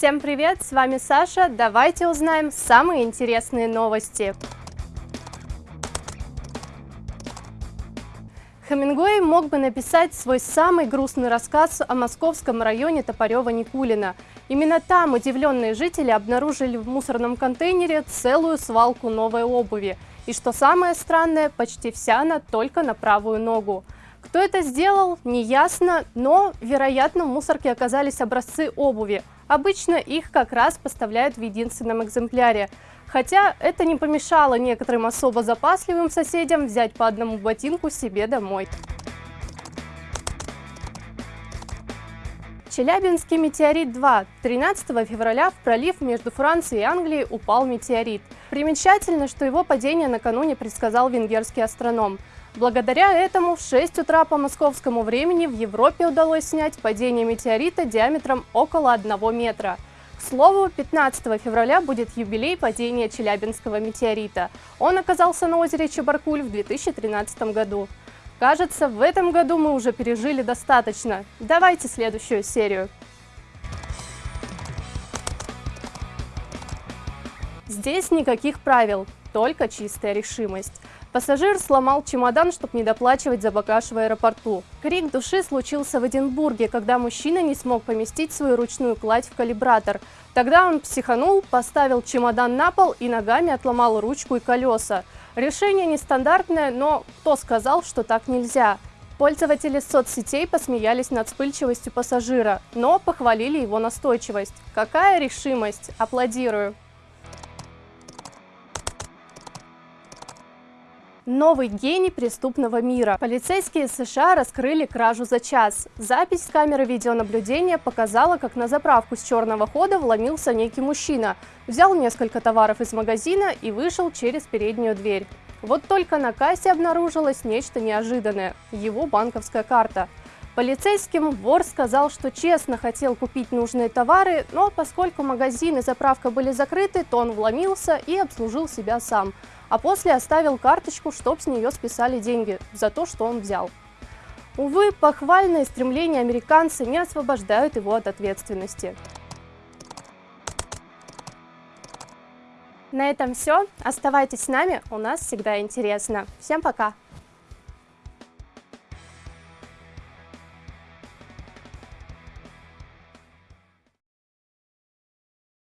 Всем привет, с вами Саша. Давайте узнаем самые интересные новости. Хемингуэй мог бы написать свой самый грустный рассказ о московском районе Топорева-Никулина. Именно там удивленные жители обнаружили в мусорном контейнере целую свалку новой обуви. И что самое странное, почти вся она только на правую ногу. Кто это сделал, неясно, но, вероятно, в мусорке оказались образцы обуви. Обычно их как раз поставляют в единственном экземпляре. Хотя это не помешало некоторым особо запасливым соседям взять по одному ботинку себе домой. Челябинский метеорит-2. 13 февраля в пролив между Францией и Англией упал метеорит. Примечательно, что его падение накануне предсказал венгерский астроном. Благодаря этому в 6 утра по московскому времени в Европе удалось снять падение метеорита диаметром около 1 метра. К слову, 15 февраля будет юбилей падения Челябинского метеорита. Он оказался на озере Чебаркуль в 2013 году. Кажется, в этом году мы уже пережили достаточно. Давайте следующую серию. Здесь никаких правил, только чистая решимость. Пассажир сломал чемодан, чтобы не доплачивать за багаж в аэропорту. Крик души случился в Эдинбурге, когда мужчина не смог поместить свою ручную кладь в калибратор. Тогда он психанул, поставил чемодан на пол и ногами отломал ручку и колеса. Решение нестандартное, но кто сказал, что так нельзя? Пользователи соцсетей посмеялись над вспыльчивостью пассажира, но похвалили его настойчивость. Какая решимость! Аплодирую! Новый гений преступного мира. Полицейские США раскрыли кражу за час. Запись с камеры видеонаблюдения показала, как на заправку с черного хода вломился некий мужчина, взял несколько товаров из магазина и вышел через переднюю дверь. Вот только на кассе обнаружилось нечто неожиданное – его банковская карта. Полицейским вор сказал, что честно хотел купить нужные товары, но поскольку магазин и заправка были закрыты, то он вломился и обслужил себя сам – а после оставил карточку, чтоб с нее списали деньги за то, что он взял. Увы, похвальные стремления американца не освобождают его от ответственности. На этом все. Оставайтесь с нами, у нас всегда интересно. Всем пока!